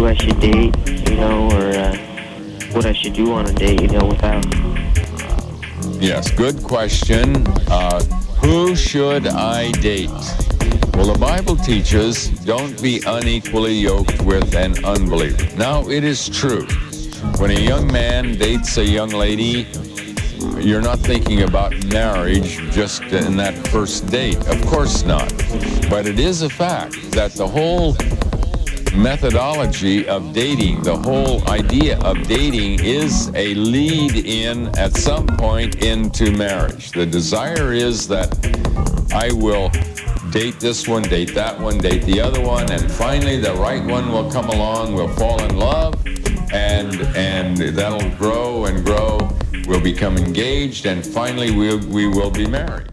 who I should date, you know, or uh, what I should do on a date, you know, without. Yes, good question. Uh, who should I date? Well, the Bible teaches don't be unequally yoked with an unbeliever. Now, it is true. When a young man dates a young lady, you're not thinking about marriage just in that first date. Of course not. But it is a fact that the whole methodology of dating, the whole idea of dating is a lead in at some point into marriage. The desire is that I will date this one, date that one, date the other one, and finally the right one will come along, we'll fall in love, and and that'll grow and grow. We'll become engaged, and finally we we will be married.